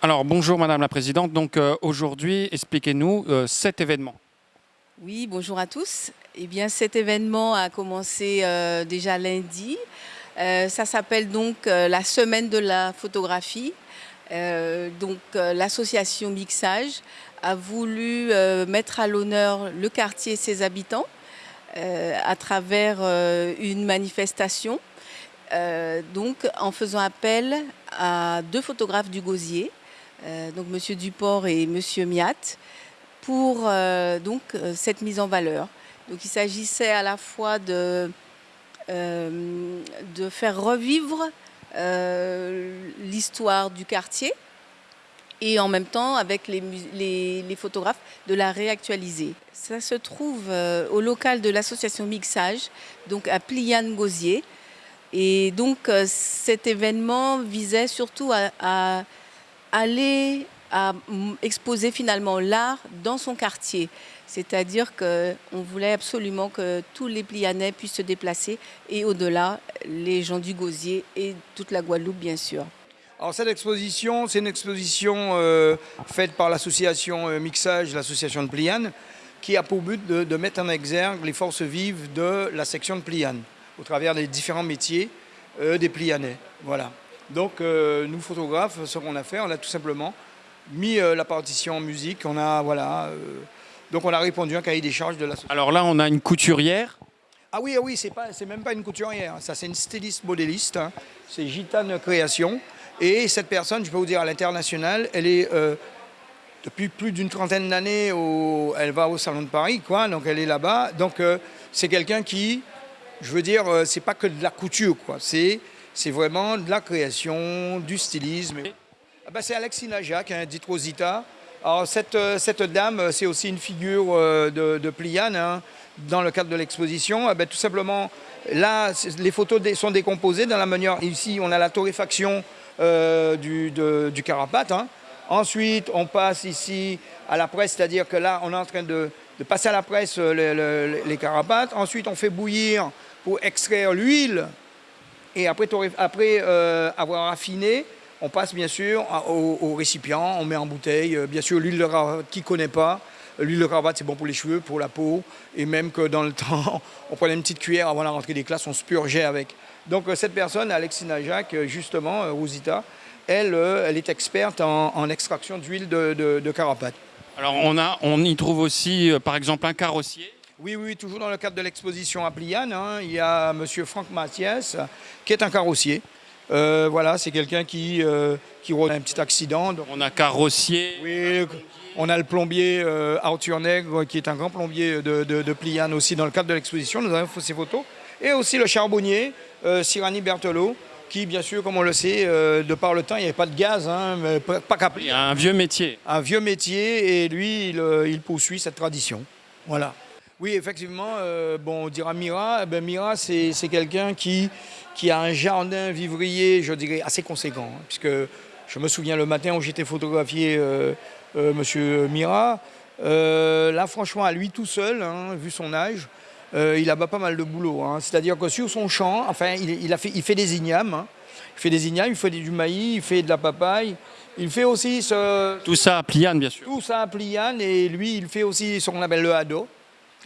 Alors bonjour Madame la Présidente, donc euh, aujourd'hui expliquez-nous euh, cet événement. Oui, bonjour à tous. Eh bien cet événement a commencé euh, déjà lundi. ça s'appelle donc la semaine de la photographie. donc l'association Mixage a voulu mettre à l'honneur le quartier et ses habitants à travers une manifestation donc en faisant appel à deux photographes du Gosier, donc Monsieur Duport et Monsieur Miat, pour euh, donc, euh, cette mise en valeur. Donc il s'agissait à la fois de, de faire revivre l'histoire du quartier et en même temps avec les, les, photographes de la réactualiser. Ça se trouve au local de l'association Mixage, donc à Pliane-Gosier. Et donc cet événement visait surtout à aller à exposer finalement l'art dans son quartier. C'est-à-dire qu'on voulait absolument que tous les Plianais puissent se déplacer et au-delà, les gens du Gosier et toute la Guadeloupe, bien sûr. Alors cette exposition, c'est une exposition euh, faite par l'association euh, Mixage, l'association de Pliane, qui a pour but de, mettre en exergue les forces vives de la section de Pliane, au travers des différents métiers euh, des Plianais. Voilà. Donc euh, nous photographes, ce qu'on a fait, on a tout simplement mis euh, la partition en musique, on a voilà, euh, donc on a répondu à un cahier des charges de la Alors là on a une couturière ah oui, ah oui, c'est pas, c'est même pas une couturière, ça c'est une styliste modéliste, hein. c'est Gitane Création. Et cette personne, je peux vous dire, à l'international, elle est depuis plus d'une trentaine d'années, elle va au Salon de Paris, quoi, donc elle est là-bas. Donc c'est quelqu'un qui, je veux dire, c'est pas que de la couture, quoi, c'est c'est vraiment de la création, du stylisme. Ben, c'est Alexina Jacques, hein, dit Rosita. Alors cette, euh, cette dame, c'est aussi une figure euh, de, de Pliane hein, dans le cadre de l'exposition. Ben, tout simplement, là, les photos sont décomposées dans la manière. Ici, on a la torréfaction euh, du, du, carapate. Hein. Ensuite, on passe ici à la presse, c'est-à-dire que là, on est en train de, de passer à la presse les, les carapates. Ensuite, on fait bouillir pour extraire l'huile et après, après euh, avoir affiné, on passe bien sûr au, récipient, on met en bouteille. Euh, bien sûr, l'huile de cravate, qui ne connaît pas, l'huile de cravate, c'est bon pour les cheveux, pour la peau. Et même que dans le temps, on prenait une petite cuillère avant la rentrée des classes, on se purgeait avec. Donc euh, cette personne, Alexina Jacques, justement, Rosita, elle, elle est experte en, extraction d'huile de, de, carapate. Alors on, a, on y trouve aussi, par exemple, un carrossier oui, oui, toujours dans le cadre de l'exposition à Pliane, hein, il y a M. Franck Mathias, qui est un carrossier. Euh, voilà, c'est quelqu'un qui, euh, qui a un petit accident. On a carrossier. Oui, on a le plombier euh, Arthur Nègre, qui est un grand plombier de, de, Pliane aussi dans le cadre de l'exposition. Nous avons fait ces photos. Et aussi le charbonnier, Sirani Berthelot, qui, bien sûr, comme on le sait, de par le temps, il n'y avait pas de gaz, hein, mais pas qu'à Un vieux métier. Un vieux métier, et lui, il, il poursuit cette tradition. Voilà. Oui, effectivement, euh, bon, on dira Mira. Eh ben, Mira, c'est quelqu'un qui, qui a un jardin vivrier, je dirais, assez conséquent. Hein, puisque je me souviens le matin où j'étais photographié euh, euh, Monsieur Mira. là, franchement, à lui tout seul, hein, vu son âge, il a pas mal de boulot. Hein. C'est-à-dire que sur son champ, enfin, il, a fait, il fait des ignames. Il fait des ignames, il fait du maïs, il fait de la papaye. Il fait aussi ce... Tout ça à Pliane, bien sûr. Tout ça à Pliane, et lui, il fait aussi ce qu'on appelle le hado.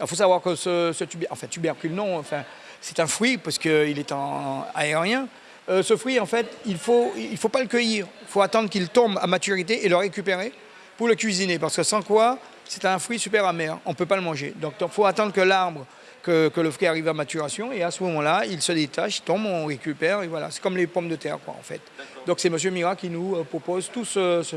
Il faut savoir que ce, enfin, tubercule, non, enfin, c'est un fruit parce qu'il est en aérien. Euh, ce fruit, en fait, il ne faut, il faut pas le cueillir. Il faut attendre qu'il tombe à maturité et le récupérer pour le cuisiner. Parce que sans quoi, c'est un fruit super amer. On ne peut pas le manger. Donc, il faut attendre que l'arbre, que, le fruit arrive à maturation. Et à ce moment-là, il se détache, il tombe, on récupère. Et voilà, c'est comme les pommes de terre, quoi, en fait. Donc, c'est M. Mira qui nous euh, propose toute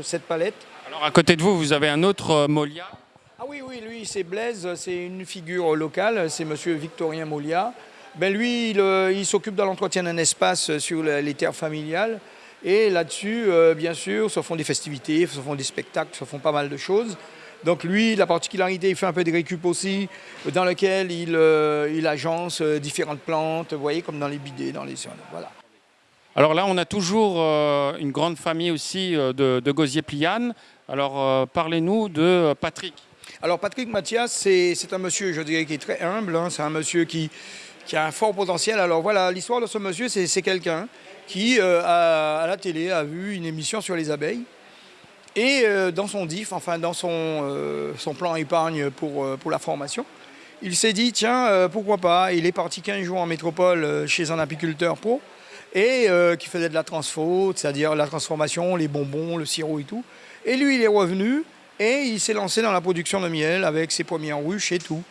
cette palette. Alors, à côté de vous, vous avez un autre euh, Molia ah oui, oui, lui, c'est Blaise, c'est une figure locale, c'est monsieur Victorien Molia. Ben lui, il, euh, s'occupe de l'entretien d'un espace sur les terres familiales. Et là-dessus, euh, bien sûr, se font des festivités, se font des spectacles, se font pas mal de choses. Donc lui, la particularité, il fait un peu des récup aussi, dans lequel il, euh, il agence différentes plantes, voyez, comme dans les bidets, dans les... Alors là, on a toujours une grande famille aussi de, de Gosier-Pliane. Alors parlez-nous de Patrick. Alors Patrick Mathias, c'est un monsieur, je dirais, qui est très humble, hein. c'est un monsieur qui, a un fort potentiel. Alors voilà, l'histoire de ce monsieur, c'est quelqu'un qui, euh, à la télé, a vu une émission sur les abeilles. Et euh, dans son enfin dans euh, son plan épargne pour, pour la formation, il s'est dit, tiens, pourquoi pas? Il est parti 15 jours en métropole chez un apiculteur pro, et qui faisait de la transfo, c'est-à-dire la transformation, les bonbons, le sirop et tout. Et lui, il est revenu, et il s'est lancé dans la production de miel avec ses premières ruches et tout.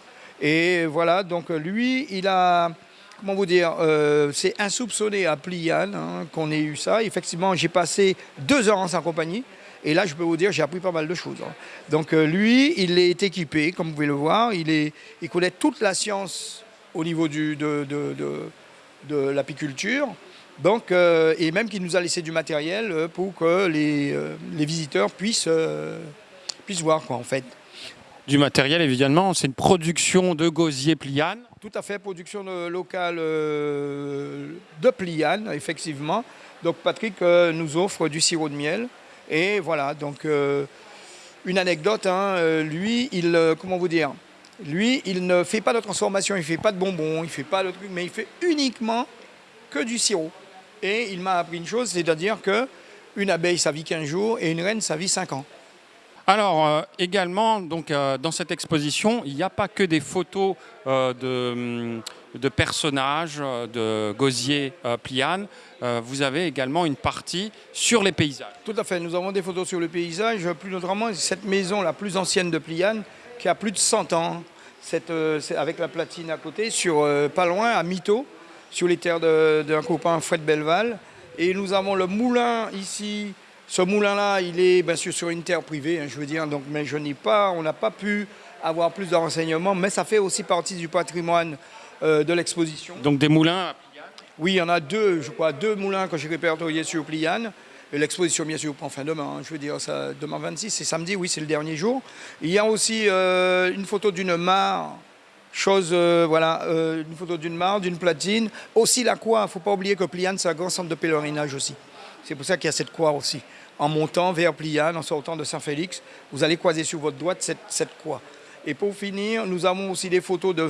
Et voilà, donc lui, il a, comment vous dire, euh, c'est insoupçonné à Pliane hein, qu'on ait eu ça. Effectivement, j'ai passé deux heures en sa compagnie. Et là, je peux vous dire, j'ai appris pas mal de choses. hein. Donc euh, lui, il est équipé, comme vous pouvez le voir. Il, est, il connaît toute la science au niveau de, de, de- l'apiculture. Donc, euh, et même qu'il nous a laissé du matériel euh, pour que les, euh, les visiteurs puissent, puissent voir, quoi, en fait. Du matériel, évidemment, c'est une production de gosier pliane. Tout à fait, production de- locale euh, de Pliane, effectivement. Donc Patrick euh, nous offre du sirop de miel. Et voilà, donc euh, une anecdote, hein, lui, il, comment vous dire, lui, il ne fait pas de transformation, il ne fait pas de bonbons, il ne fait pas de trucs, mais il fait uniquement que du sirop. Et il m'a appris une chose, c'est-à-dire que une abeille, ça vit 15 jours et une reine, ça vit 5 ans. Alors euh, également, donc, euh, dans cette exposition, il n'y a pas que des photos euh, de, hum, de personnages, de gosier pliane. Vous avez également une partie sur les paysages. Tout à fait. Nous avons des photos sur le paysage. Plus notamment, cette maison la plus ancienne de Pliane, qui a plus de 100 ans, avec la platine à côté, sur, pas loin, à Mito, sur les terres d'un copain, Fred Belval. Et nous avons le moulin ici. Ce moulin-là, il est bien sûr sur une terre privée, hein, je veux dire, donc, mais je n'ai pas, on n'a pas pu avoir plus de renseignements, mais ça fait aussi partie du patrimoine euh, de l'exposition. Donc des moulins à pliane? Oui, il y en a deux, je crois, deux moulins que j'ai répertoriés sur Pliane. L'exposition, bien sûr, prend fin demain. hein, je veux dire, ça, demain 26, c'est samedi, oui, c'est le dernier jour. Il y a aussi euh, une photo d'une mare, chose, euh, voilà, une photo d'une mare, d'une platine. Aussi la croix, il ne faut pas oublier que Pliane, c'est un grand centre de pèlerinage aussi. C'est pour ça qu'il y a cette croix aussi. En montant vers Pliane, en sortant de Saint-Félix, vous allez croiser sur votre droite cette, croix. Et pour finir, nous avons aussi des photos de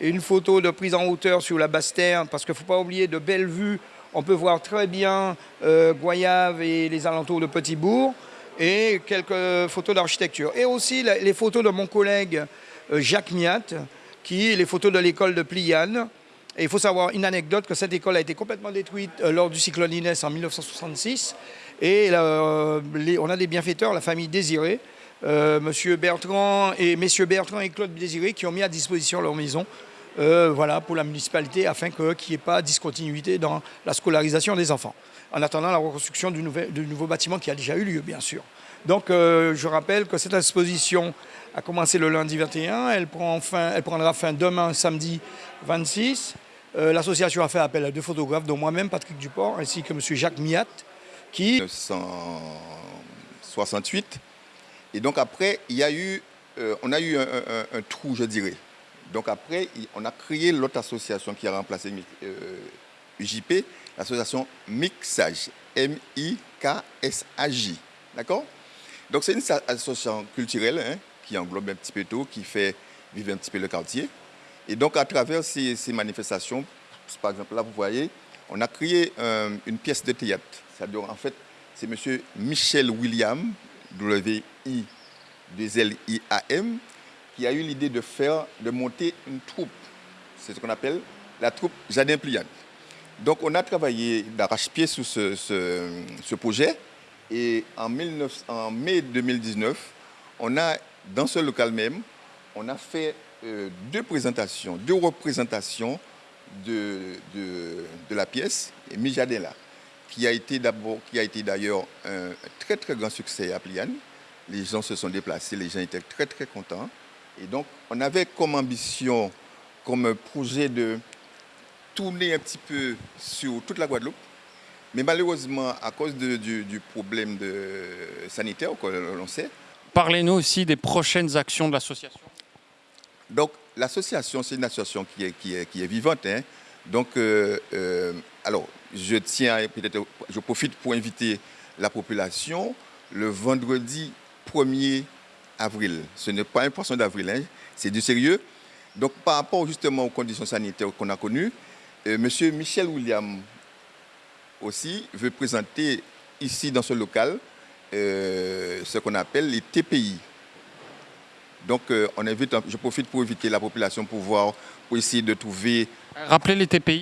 et une photo de prise en hauteur sur la Basse-Terre, parce qu'il ne faut pas oublier de belles vues. On peut voir très bien euh, Goyave et les alentours de Petit-Bourg, et quelques photos d'architecture. Et aussi les photos de mon collègue euh, Jacques Miat, qui les photos de l'école de Pliane. Et il faut savoir une anecdote que cette école a été complètement détruite euh, lors du cyclone Inès en 1966. Et euh, on a des bienfaiteurs, la famille Désiré, euh, Monsieur Bertrand et Messieurs Bertrand et Claude Désiré, qui ont mis à disposition leur maison euh, voilà, pour la municipalité afin qu'il n'y ait pas de discontinuité dans la scolarisation des enfants. En attendant la reconstruction du nouveau bâtiment qui a déjà eu lieu, bien sûr. Donc, euh, je rappelle que cette exposition a commencé le lundi 21. Elle, prendra fin demain, samedi 26. Euh, L'association a fait appel à deux photographes, dont moi-même, Patrick Duport, ainsi que M. Jacques Miat, qui 1968. Et donc après, il y a eu, euh, on a eu un, trou, je dirais. Donc après, on a créé l'autre association qui a remplacé UJP, l'association Mixage, M-I-K-S-A-J. D'accord? Donc c'est une association culturelle hein, qui englobe un petit peu tout, qui fait vivre un petit peu le quartier. Et donc à travers ces, manifestations, par exemple là vous voyez, on a créé euh, une pièce de théâtre. C'est-à-dire en fait, c'est M. Michel William, W-I-2-L-I-A-M, qui a eu l'idée de faire, de monter une troupe. C'est ce qu'on appelle la troupe Jardin Pliane. Donc on a travaillé d'arrache-pied sur ce projet et en, 19 en mai 2019, on a, dans ce local même, on a fait euh, deux présentations, deux représentations de, de, la pièce, et Mi Jardin là, qui a été d'abord, qui a été d'ailleurs un très très grand succès à Pliane. Les gens se sont déplacés, les gens étaient très très contents. Et donc, on avait comme ambition, comme projet de tourner un petit peu sur toute la Guadeloupe. Mais malheureusement, à cause de- du, du problème de, sanitaire que l'on sait, Parlez-nous aussi des prochaines actions de l'association. donc l'association, c'est une association qui est, qui est, qui est vivante. hein. Donc, euh, euh, alors, je tiens, peut-être, je profite pour inviter la population le vendredi 1er avril. Ce n'est pas un poisson d'avril, hein, c'est du sérieux. Donc, par rapport justement aux conditions sanitaires qu'on a connues, euh, Monsieur Michel William aussi veut présenter ici dans ce local euh, ce qu'on appelle les TPI. Donc, euh, on invite, je profite pour inviter la population pour voir, pour essayer de trouver. Rappelez les TPI.